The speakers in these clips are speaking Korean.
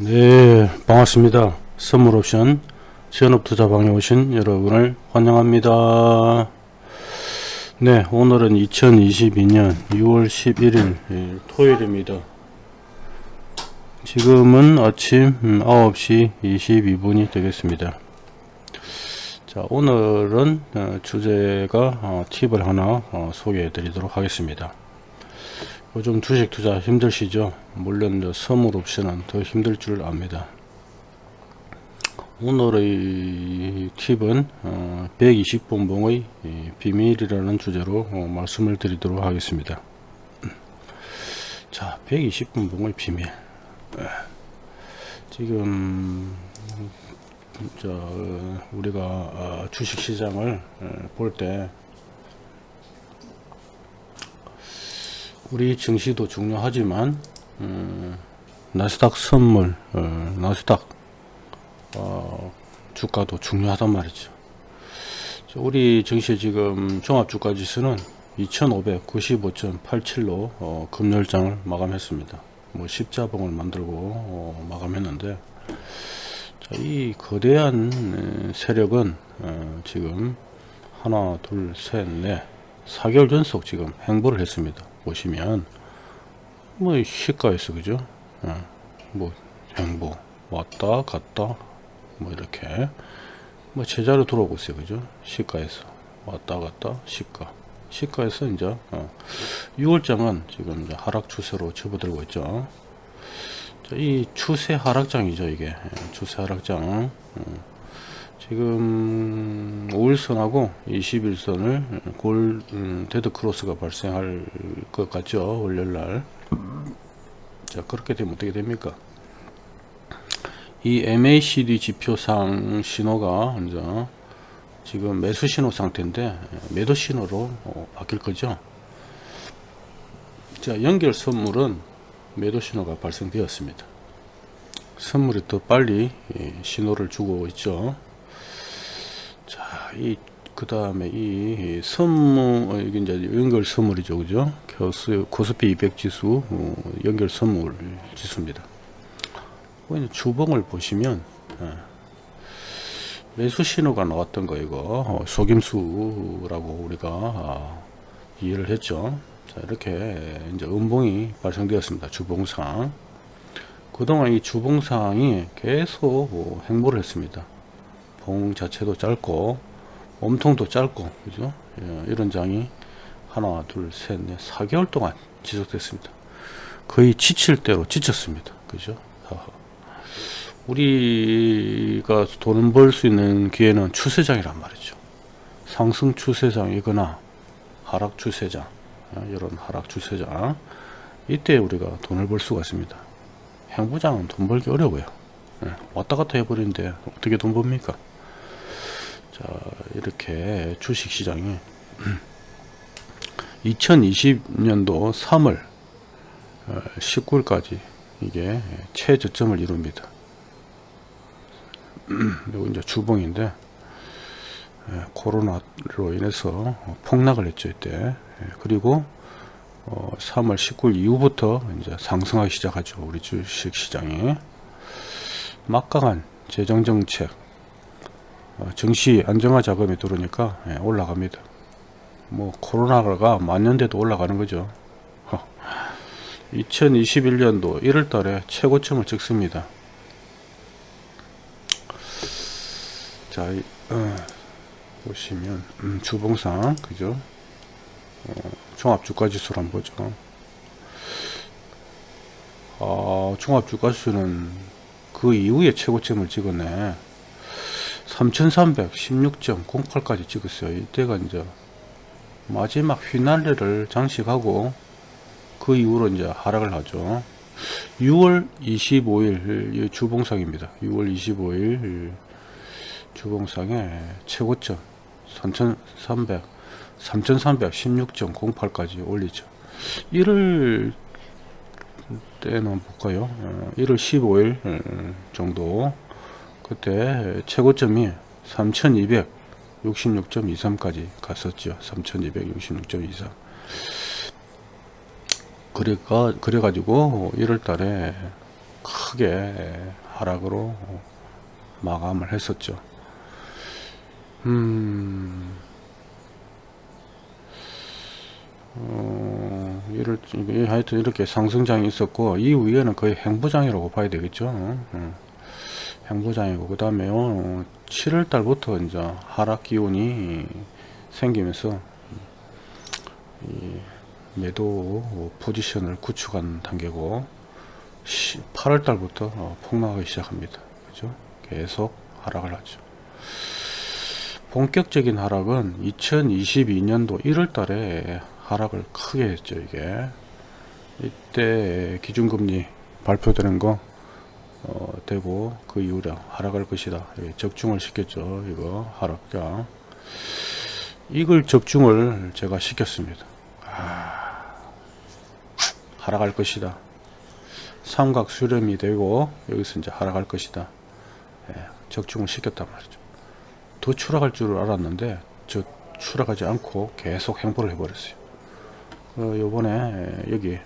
네 반갑습니다. 선물옵션 지연업투자방에 오신 여러분을 환영합니다. 네 오늘은 2022년 6월 11일 예, 토요일입니다. 지금은 아침 9시 음, 22분이 되겠습니다. 자 오늘은 어, 주제가 어, 팁을 하나 어, 소개해 드리도록 하겠습니다 요즘 주식 투자 힘드시죠? 물론 선물 옵션은 더 힘들 줄 압니다. 오늘의 팁은 120분봉의 비밀이라는 주제로 어, 말씀을 드리도록 하겠습니다. 자, 120분봉의 비밀. 지금 저 우리가 어, 주식시장을 볼때 우리 증시도 중요하지만 음, 나스닥 선물 어, 나스닥 어, 주가도 중요하단 말이죠. 우리 증시 지금 종합주가지수는 2595.87로 어, 금요일장을 마감했습니다. 뭐 십자봉을 만들고 어, 마감했는데 자, 이 거대한 세력은 어, 지금 하나 둘셋넷 4개월 전속 지금 행보를 했습니다 보시면 뭐 시가에서 그죠? 어, 뭐 행보 왔다 갔다 뭐 이렇게 뭐 제자로 들어오고 있어요. 그죠? 시가에서 왔다 갔다 시가. 시가에서 이제 어, 6월장은 지금 이제 하락 추세로 접어들고 있죠. 자, 이 추세 하락장이죠 이게. 예, 추세 하락장. 어, 지금 5일선하고 20일선을 골 음, dead cross가 발생할 것 같죠 월요일날. 자 그렇게 되면 어떻게 됩니까? 이 MACD 지표상 신호가 이제 지금 매수 신호 상태인데 매도 신호로 어, 바뀔 거죠? 자 연결 선물은 매도 신호가 발생되었습니다. 선물이 더 빨리 예, 신호를 주고 있죠. 자, 이, 그 다음에 이 선물, 어, 이게 이제 연결 선물이죠. 그죠? 교수, 코스피 200 지수, 어, 연결 선물 지수입니다. 주봉을 보시면, 예, 매수 신호가 나왔던 거, 이거, 어, 속임수라고 우리가 아, 이해를 했죠. 자, 이렇게 이제 음봉이 발생되었습니다. 주봉상. 그동안 이 주봉상이 계속 뭐 행보를 했습니다. 봉 자체도 짧고 몸통도 짧고 그죠? 예, 이런 장이 하나 둘셋넷 4개월 동안 지속됐습니다. 거의 지칠 대로 지쳤습니다. 그죠? 우리가 돈을 벌수 있는 기회는 추세장이란 말이죠. 상승 추세장이거나 하락 추세장 어, 이런 하락 추세장. 이때 우리가 돈을 벌 수가 있습니다. 행보장은 돈 벌기 어려워요. 예, 왔다 갔다 해버리는데 어떻게 돈 법니까 자 이렇게 주식시장이 2020년도 3월 19일까지 이게 최저점을 이룹니다. 이거 이제 주봉인데 코로나로 인해서 폭락을 했죠 이때. 그리고 3월 어, 19일 이후부터 이제 상승하기 시작하죠 우리 주식시장이. 막강한 재정정책 어, 증시 안정화 자금이 들어오니까 예, 올라갑니다. 뭐 코로나가 만년돼도 올라가는 거죠. 2021년도 1월 달에 최고점을 찍습니다. 자, 어, 보시면 음, 주봉상 그죠? 어, 종합주가지수를 한번 보죠. 어, 종합주가지수는 그 이후에 최고점을 찍었네. 3316.08까지 찍었어요. 이때가 이제 마지막 휘날레를 장식하고 그 이후로 이제 하락을 하죠. 6월 25일 주봉상입니다. 6월 25일 주봉상의 최고점 3300 3316.08까지 올리죠. 1월 때는 볼까요? 1월 어, 15일 정도 그때 최고점이 3266.23까지 갔었죠 3266.23 그래가 그래가지고 1월 달에 크게 하락으로 마감을 했었죠. 음, 어, 이럴, 하여튼 이렇게 상승장이 있었고, 이 위에는 거의 행보장이라고 봐야 되겠죠. 어, 행보장이고, 그 다음에, 어, 7월달부터 이제 하락 기운이 생기면서, 이 매도 포지션을 구축한 단계고, 8월달부터 어, 폭락하기 시작합니다. 그죠? 계속 하락을 하죠. 본격적인 하락은 2022년도 1월 달에 하락을 크게 했죠 이게 이때 기준금리 발표되는 거 어, 되고 그 이후에 하락할 것이다. 적중을 시켰죠 이거. 하락장 이걸 적중을 제가 시켰습니다. 아, 하락할 것이다. 삼각 수렴이 되고 여기서 이제 하락할 것이다. 예, 적중을 시켰단 말이죠. 더 추락할 줄 알았는데 저 추락하지 않고 계속 행보를 해버렸어요. 어, 요번에 여기 예,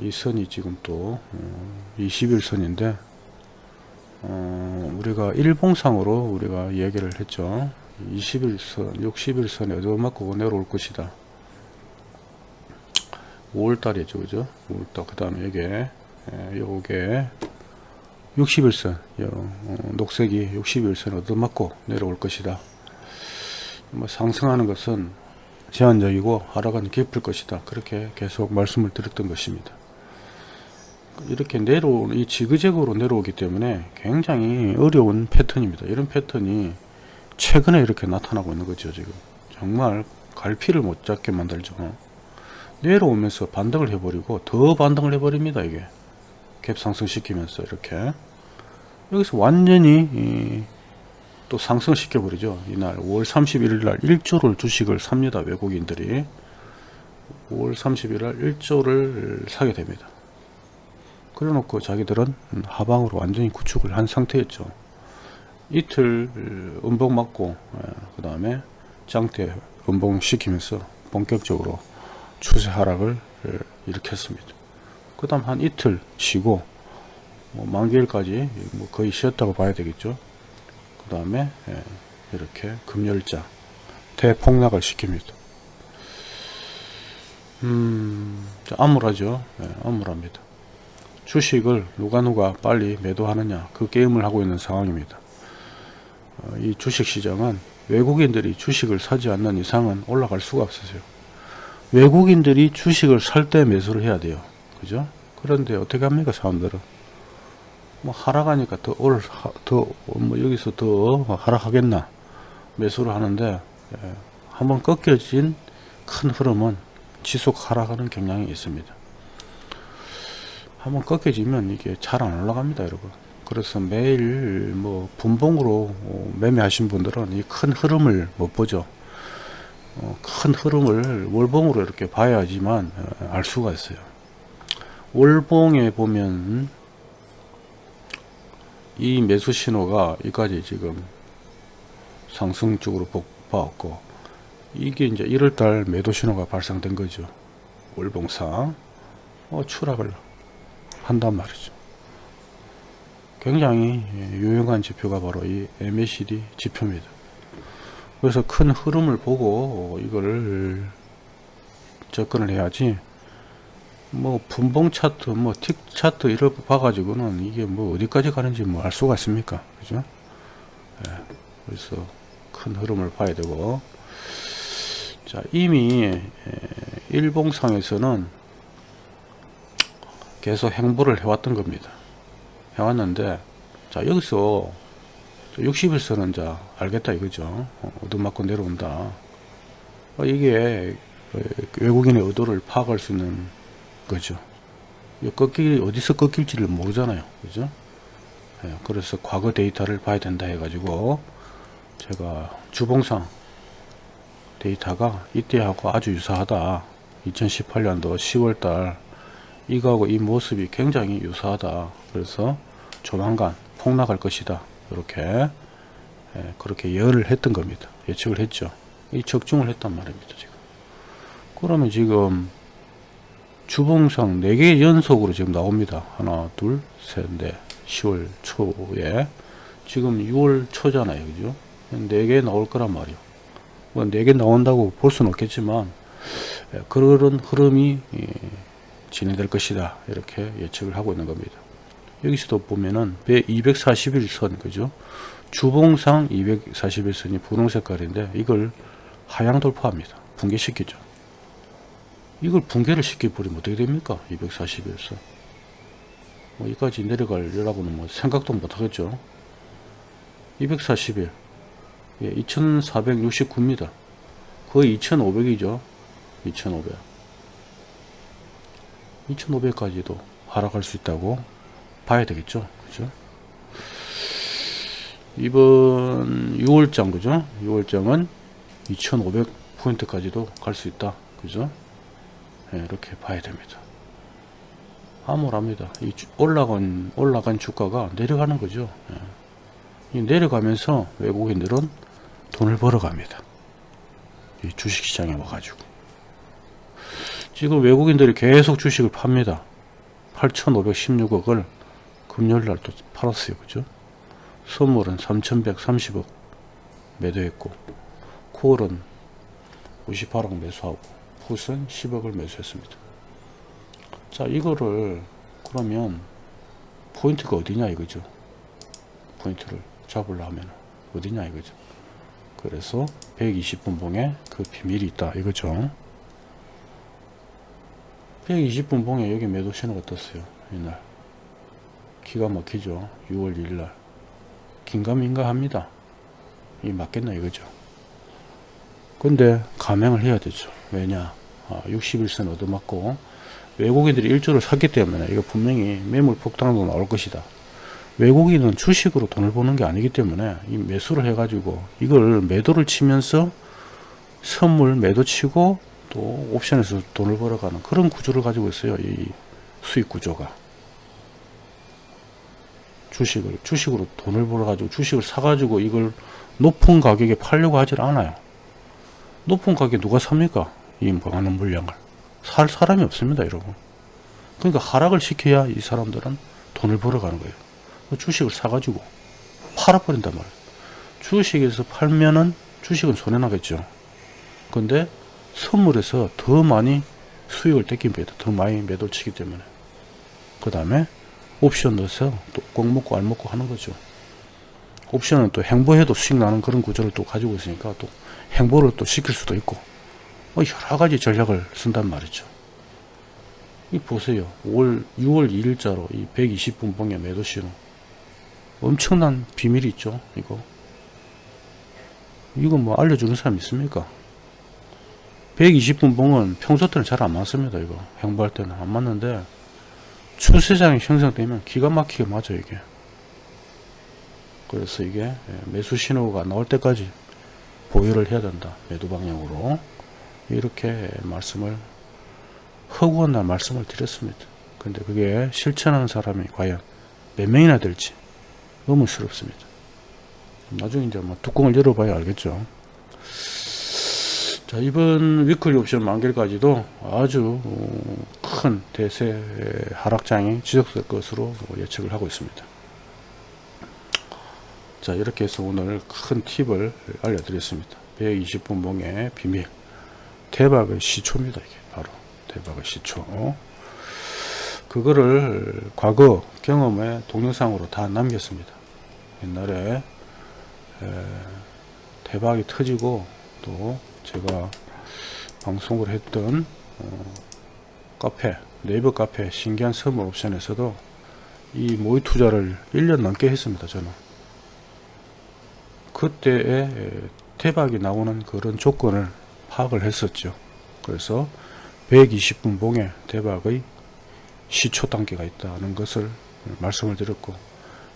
이 선이 지금 또 21선인데 어, 어, 우리가 일봉상으로 우리가 얘기를 했죠. 21선 61선에 얻어맞고 내려올 것이다. 5월달이죠 그죠? 5월달 그 다음에 여기에 예, 요게 61선 요, 어, 녹색이 61선 얻어맞고 내려올 것이다. 뭐 상승하는 것은 제한적이고 하락은 깊을 것이다. 그렇게 계속 말씀을 드렸던 것입니다. 이렇게 내려오는 이 지그재그로 내려오기 때문에 굉장히 어려운 패턴입니다. 이런 패턴이 최근에 이렇게 나타나고 있는 거죠 지금. 정말 갈피를 못 잡게 만들죠 내려오면서 반등을 해버리고 더 반등을 해버립니다 이게. 갭 상승시키면서 이렇게. 여기서 완전히 또 상승시켜 버리죠. 이날 5월 31일 날 1조를 주식을 삽니다 외국인들이. 5월 30일 날 1조를 사게 됩니다. 그래 놓고 자기들은 하방으로 완전히 구축을 한 상태였죠. 이틀 음봉 맞고 예, 그 다음에 장대 음봉 시키면서 본격적으로 추세 하락을 일으켰습니다. 그 다음 한 이틀 쉬고 뭐 만기일까지 뭐 거의 쉬었다고 봐야 되겠죠 그 다음에 예, 이렇게 금열자 대폭락을 시킵니다. 음 암울하죠. 예, 암울합니다. 주식을 누가 누가 빨리 매도하느냐 그 게임을 하고 있는 상황입니다. 어, 이 주식시장은 외국인들이 주식을 사지 않는 이상은 올라갈 수가 없어요. 외국인들이 주식을 살 때 매수를 해야 돼요. 그죠? 그런데 어떻게 합니까 사람들은 뭐 하락하니까 더 올, 더, 뭐 여기서 더 하락하겠나 매수를 하는데 예, 한번 꺾여진 큰 흐름은 지속 하락하는 경향이 있습니다. 한번 꺾여지면 이게 잘 안 올라갑니다, 여러분. 그래서 매일 뭐 분봉으로 매매하신 분들은 이 큰 흐름을 못 보죠. 어, 큰 흐름을 월봉으로 이렇게 봐야지만 어, 알 수가 있어요. 월봉에 보면 이 매수 신호가 여기까지 지금 상승 쪽으로 봐왔고 이게 이제 1월달 매도 신호가 발생된 거죠. 월봉상 어, 추락을 한단 말이죠. 굉장히 유용한 지표가 바로 이 MACD 지표입니다. 그래서 큰 흐름을 보고 이거를 접근을 해야지 뭐 분봉 차트 뭐 틱 차트 이런 거 봐가지고는 이게 뭐 어디까지 가는지 뭐 알 수가 있습니까? 그죠? 예, 그래서 큰 흐름을 봐야 되고. 자 이미 예, 일봉상에서는 계속 행보를 해왔던 겁니다. 해왔는데 자 여기서 60일선은 자 알겠다 이거죠. 어, 얻어맞고 내려온다. 어, 이게 외국인의 의도를 파악할 수 있는 거죠. 꺾기 어디서 꺾일지를 모르잖아요. 그죠? 예, 그래서 과거 데이터를 봐야 된다 해가지고 제가 주봉상 데이터가 이때하고 아주 유사하다. 2018년도 10월달 이거하고 이 모습이 굉장히 유사하다. 그래서 조만간 폭락할 것이다. 이렇게 예, 그렇게 예언을 했던 겁니다. 예측을 했죠. 이 적중을 했단 말입니다. 지금. 그러면 지금 주봉상 4개 연속으로 지금 나옵니다. 하나, 둘, 셋, 넷. 10월 초에 지금 6월 초잖아요. 그죠? 4개 나올 거란 말이요. 뭐 4개 나온다고 볼 수는 없겠지만 예, 그런 흐름이 예, 진행될 것이다. 이렇게 예측을 하고 있는 겁니다. 여기서도 보면은 241선 그죠? 주봉상 241선이 분홍 색깔인데 이걸 하향 돌파합니다. 붕괴시키죠. 이걸 붕괴를 시켜버리면 어떻게 됩니까? 241선. 뭐 여기까지 내려가려고는 뭐 생각도 못 하겠죠. 241. 예, 2469입니다. 거의 2500이죠. 2500. 2500까지도 하락할 수 있다고 봐야 되겠죠. 그죠? 이번 6월장, 그죠? 6월장은 2500 포인트까지도 갈 수 있다. 그죠? 예, 이렇게 봐야 됩니다. 암울합니다. 이 주- 올라간, 올라간 주가가 내려가는 거죠. 예. 이 내려가면서 외국인들은 돈을 벌어갑니다. 이 주식시장에 와가지고. 지금 외국인들이 계속 주식을 팝니다. 8,516억을 금요일날 또 팔았어요. 그죠? 선물은 3,130억 매도했고, 콜은 58억 매수하고, 풋은 10억을 매수했습니다. 자, 이거를 그러면 포인트가 어디냐 이거죠. 포인트를 잡으려면 어디냐 이거죠. 그래서 120분 봉에 그 비밀이 있다 이거죠. 120분 봉에 여기 매도 신호가 떴어요. 이날. 기가 막히죠. 6월 1일 날. 긴가민가 합니다. 이 맞겠나 이거죠. 근데 감행을 해야 되죠. 왜냐? 아, 61선 얻어맞고 외국인들이 일조를 샀기 때문에 이거 분명히 매물 폭탄도 나올 것이다. 외국인은 주식으로 돈을 버는 게 아니기 때문에 이 매수를 해 가지고 이걸 매도를 치면서 선물 매도 치고 또 옵션에서 돈을 벌어가는 그런 구조를 가지고 있어요. 이 수익 구조가. 주식을, 주식으로 돈을 벌어 가지고 주식을 사 가지고 이걸 높은 가격에 팔려고 하질 않아요. 높은 가격에 누가 삽니까? 이 많은 물량을. 살 사람이 없습니다, 여러분. 그러니까 하락을 시켜야 이 사람들은 돈을 벌어가는 거예요. 주식을 사가지고 팔아버린단 말이에요. 주식에서 팔면은 주식은 손해나겠죠. 근데 선물에서 더 많이 수익을 떼깁니다. 더 많이 매도를 치기 때문에. 그 다음에 옵션 넣어서 또 꼭 먹고 알 먹고 하는 거죠. 옵션은 또 행보해도 수익 나는 그런 구조를 또 가지고 있으니까 또 행보를 또 시킬 수도 있고 뭐 여러 가지 전략을 쓴단 말이죠. 이 보세요. 5월 6월 2일자로 이 120분 봉의 매도 신호 엄청난 비밀이 있죠. 이거 이거 뭐 알려주는 사람 있습니까? 120분 봉은 평소 때는 잘 안 맞습니다. 이거 행보할 때는 안 맞는데 추세장이 형성되면 기가 막히게 맞아요. 이게 그래서 이게 예, 매수 신호가 나올 때까지 보유를 해야 된다. 매도 방향으로 이렇게 말씀을 허구한 날 말씀을 드렸습니다. 근데 그게 실천하는 사람이 과연 몇 명이나 될지 의문스럽습니다. 나중에 이제 뭐 뚜껑을 열어봐야 알겠죠. 자, 이번 위클리 옵션 만기까지도 아주 어, 큰 대세 하락장이 지속될 것으로 예측을 하고 있습니다. 자, 이렇게 해서 오늘 큰 팁을 알려드렸습니다. 120분 봉의 비밀. 대박의 시초입니다. 이게 바로 대박의 시초. 그거를 과거 경험의 동영상으로 다 남겼습니다. 옛날에 에, 대박이 터지고 또 제가 방송을 했던 어, 카페 네이버 카페 신기한 선물 옵션에서도 이 모의 투자를 1년 넘게 했습니다. 저는 그때에 에, 대박이 나오는 그런 조건을 파악을 했었죠. 그래서 120분 봉에 대박의 시초 단계가 있다는 것을 말씀을 드렸고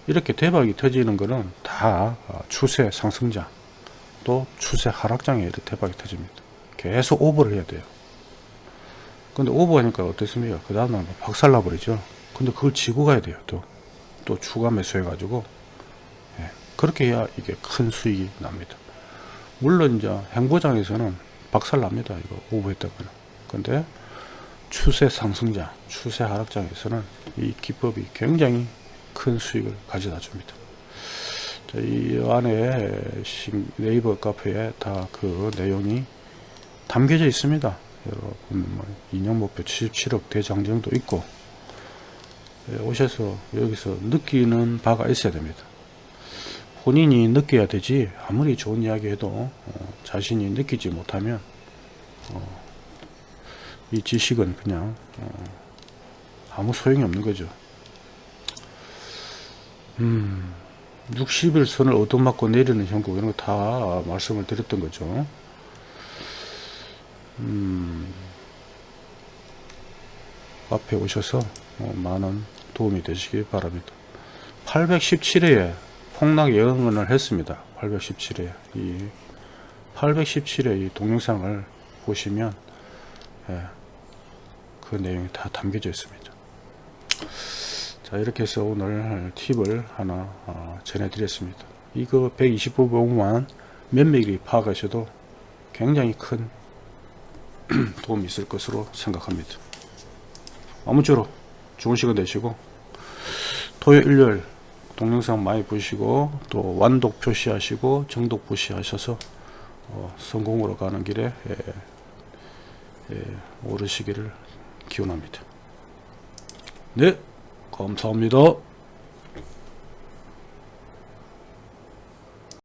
이렇게 대박이 터지는 것은 다 추세 상승장 또 추세 하락장에 이렇게 대박이 터집니다. 계속 오버를 해야 돼요. 근데 오버하니까 어떻습니까? 그 다음날 뭐 박살나 버리죠. 근데 그걸 지고 가야 돼요. 또, 또 추가 매수해 가지고 예, 그렇게 해야 이게 큰 수익이 납니다. 물론 이제 행보장에서는 박살납니다. 이거 오버했다거나. 근데 추세 상승장, 추세 하락장에서는 이 기법이 굉장히 큰 수익을 가져다 줍니다. 자, 이 안에 신- 네이버 카페에 다 그 내용이 담겨져 있습니다. 여러분 뭐 인형 목표 77억 대장정도 있고 예, 오셔서 여기서 느끼는 바가 있어야 됩니다. 본인이 느껴야 되지 아무리 좋은 이야기 해도 어, 자신이 느끼지 못하면 어, 이 지식은 그냥 어, 아무 소용이 없는 거죠. 음, 60일 선을 얻어맞고 내리는 형국 이런 거 다 말씀을 드렸던 거죠. 음, 앞에 오셔서 어, 많은 도움이 되시기 바랍니다. 817회에 폭락 예언을 했습니다. 817회 이 817회 이 동영상을 보시면 예, 그 내용이 다 담겨져 있습니다. 자 이렇게 해서 오늘 팁을 하나 어, 전해드렸습니다. 이거 125번만 면밀히 파악하셔도 굉장히 큰 도움이 있을 것으로 생각합니다. 아무쪼록 좋은 시간 되시고 토요일 일요일 동영상 많이 보시고 또 완독 표시하시고 정독 표시하셔서 어, 성공으로 가는 길에 예, 예, 오르시기를 기원합니다. 네 감사합니다.